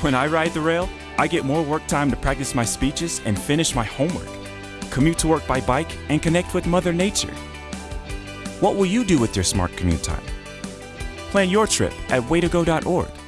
When I ride the rail, I get more work time to practice my speeches and finish my homework, commute to work by bike, and connect with Mother Nature. What will you do with your smart commute time? Plan your trip at waytogo.org